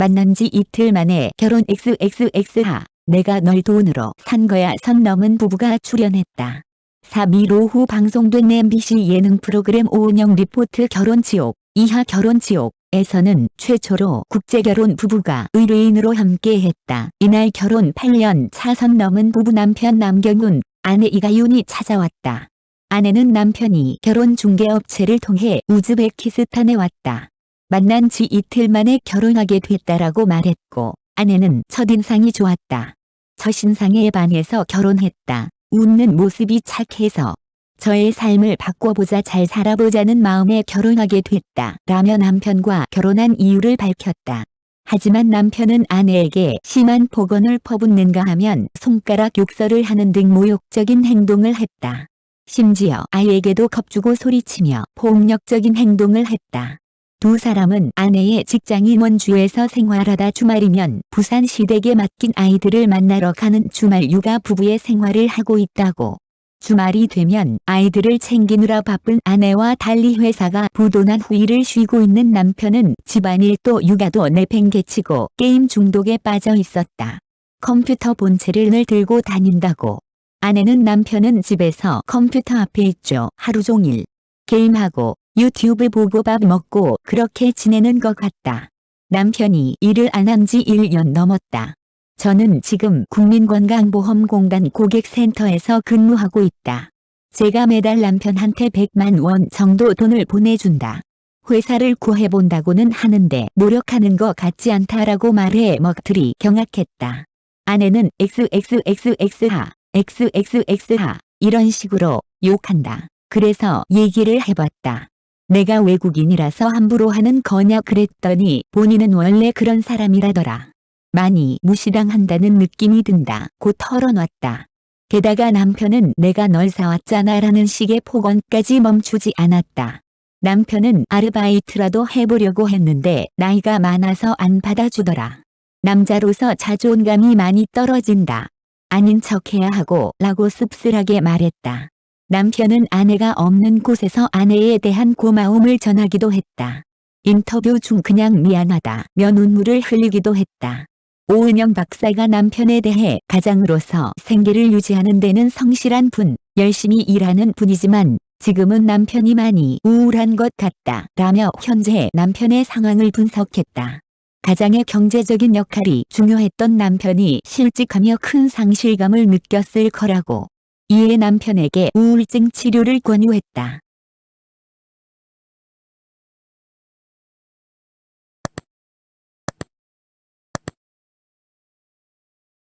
만난 지 이틀 만에 결혼 XXX하 내가 널 돈으로 산 거야 선 넘은 부부가 출연했다. 3일 오후 방송된 MBC 예능 프로그램 오은영 리포트 결혼지옥 이하 결혼지옥에서는 최초로 국제결혼 부부가 의뢰인으로 함께했다. 이날 결혼 8년 차선 넘은 부부 남편 남경훈, 아내 이가윤이 찾아왔다. 아내는 남편이 결혼 중개업체를 통해 우즈베키스탄에 왔다. 만난 지 이틀 만에 결혼하게 됐다라고 말했고 아내는 첫인상이 좋았다. 첫인상에 반해서 결혼했다. 웃는 모습이 착해서 저의 삶을 바꿔보자 잘 살아보자는 마음에 결혼하게 됐다. 라며 남편과 결혼한 이유를 밝혔다. 하지만 남편은 아내에게 심한 폭언을 퍼붓는가 하면 손가락 욕설을 하는 등 모욕적인 행동을 했다. 심지어 아이에게도 겁주고 소리치며 폭력적인 행동을 했다. 두 사람은 아내의 직장인 원주에서 생활하다 주말이면 부산 시댁에 맡긴 아이들을 만나러 가는 주말 육아 부부의 생활을 하고 있다고. 주말이 되면 아이들을 챙기느라 바쁜 아내와 달리 회사가 부도난 후일을 쉬고 있는 남편은 집안일도 육아도 내팽개치고 게임 중독에 빠져 있었다. 컴퓨터 본체를 늘 들고 다닌다고. 아내는 남편은 집에서 컴퓨터 앞에 있죠. 하루 종일. 게임하고 유튜브 보고 밥 먹고 그렇게 지내는 것 같다. 남편이 일을 안 한 지 1년 넘었다. 저는 지금 국민건강보험공단 고객센터에서 근무하고 있다. 제가 매달 남편한테 100만 원 정도 돈을 보내준다. 회사를 구해본다고는 하는데 노력하는 것 같지 않다라고 말해 먹들이 경악했다. 아내는 XXXX하, XXX하 이런 식으로 욕한다. 그래서 얘기를 해봤다. 내가 외국인이라서 함부로 하는 거냐 그랬더니 본인은 원래 그런 사람이라더라. 많이 무시당한다는 느낌이 든다. 고 털어놨다. 게다가 남편은 내가 널 사왔잖아 라는 식의 폭언까지 멈추지 않았다. 남편은 아르바이트라도 해보려고 했는데 나이가 많아서 안 받아주더라. 남자로서 자존감이 많이 떨어진다. 아닌 척해야 하고 라고 씁쓸하게 말했다. 남편은 아내가 없는 곳에서 아내에 대한 고마움을 전하기도 했다. 인터뷰 중 그냥 미안하다며 눈물을 흘리기도 했다. 오은영 박사가 남편에 대해 가장으로서 생계를 유지하는 데는 성실한 분, 열심히 일하는 분이지만 지금은 남편이 많이 우울한 것 같다 라며 현재 남편의 상황을 분석했다. 가장의 경제적인 역할이 중요했던 남편이 실직하며 큰 상실감을 느꼈을 거라고 이에 남편에게 우울증 치료를 권유했다.